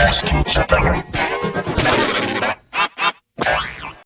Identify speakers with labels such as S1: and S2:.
S1: best teacher ever.